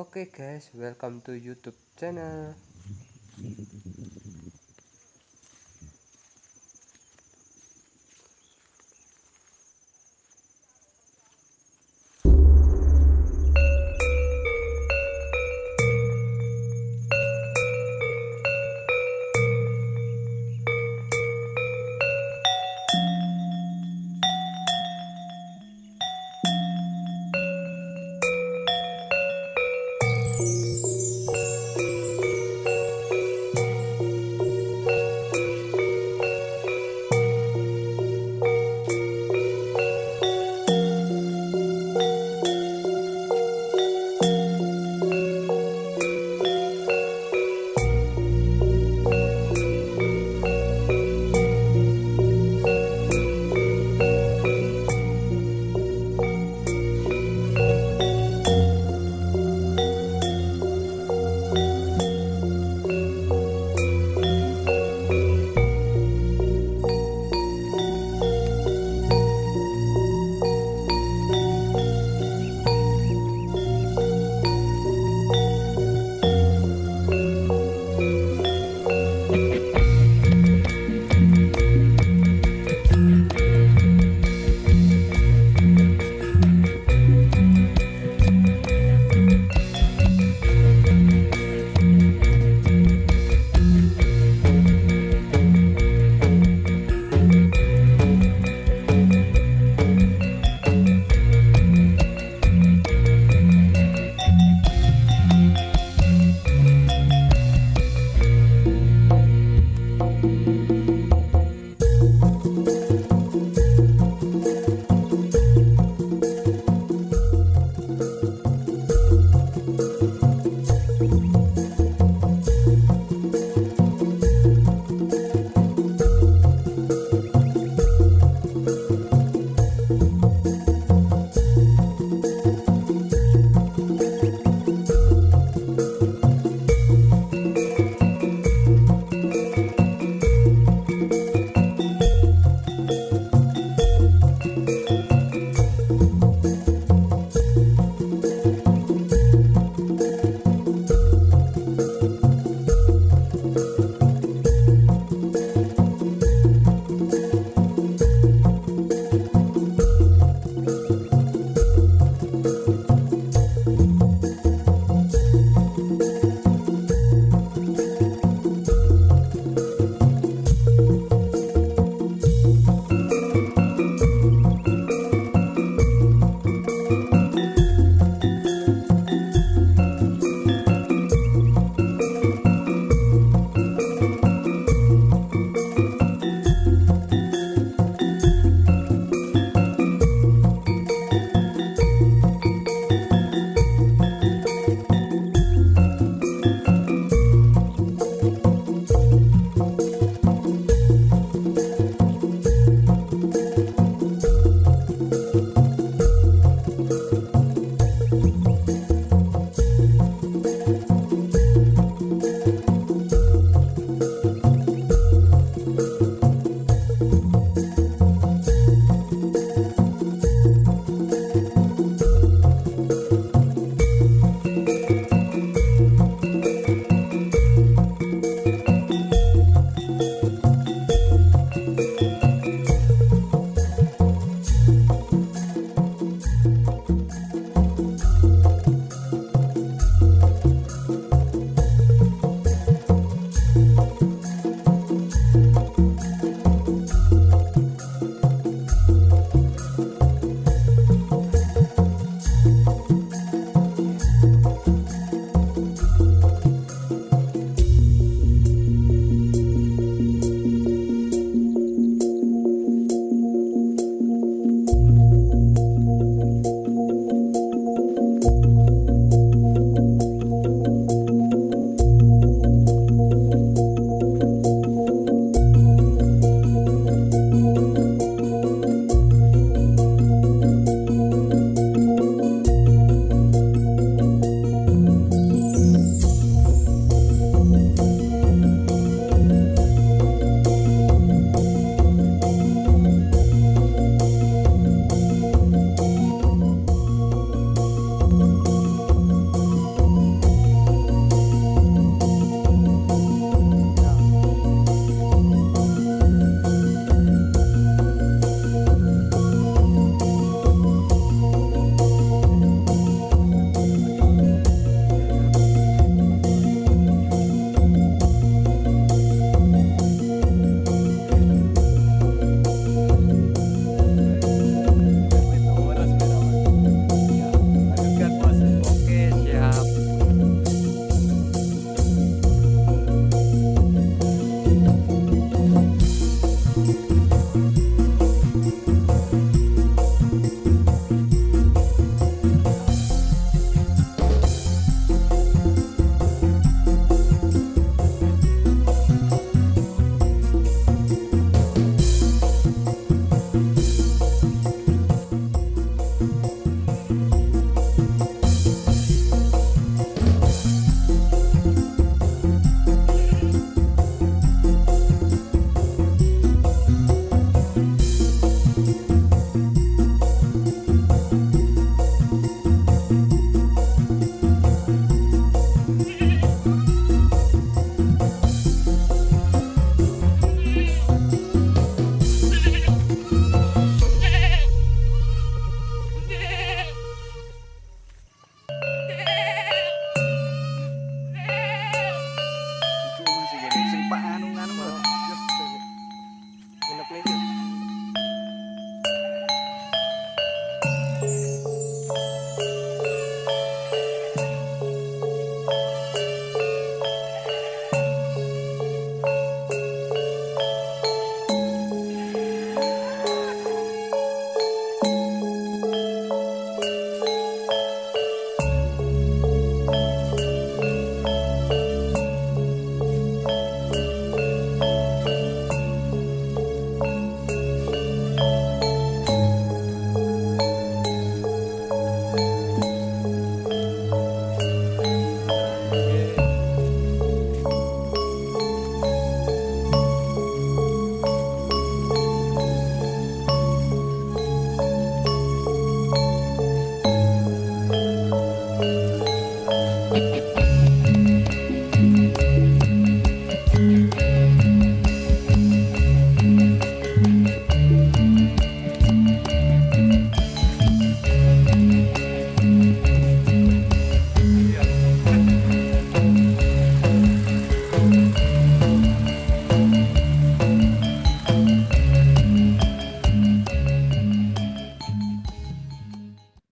Oke okay guys, welcome to YouTube channel.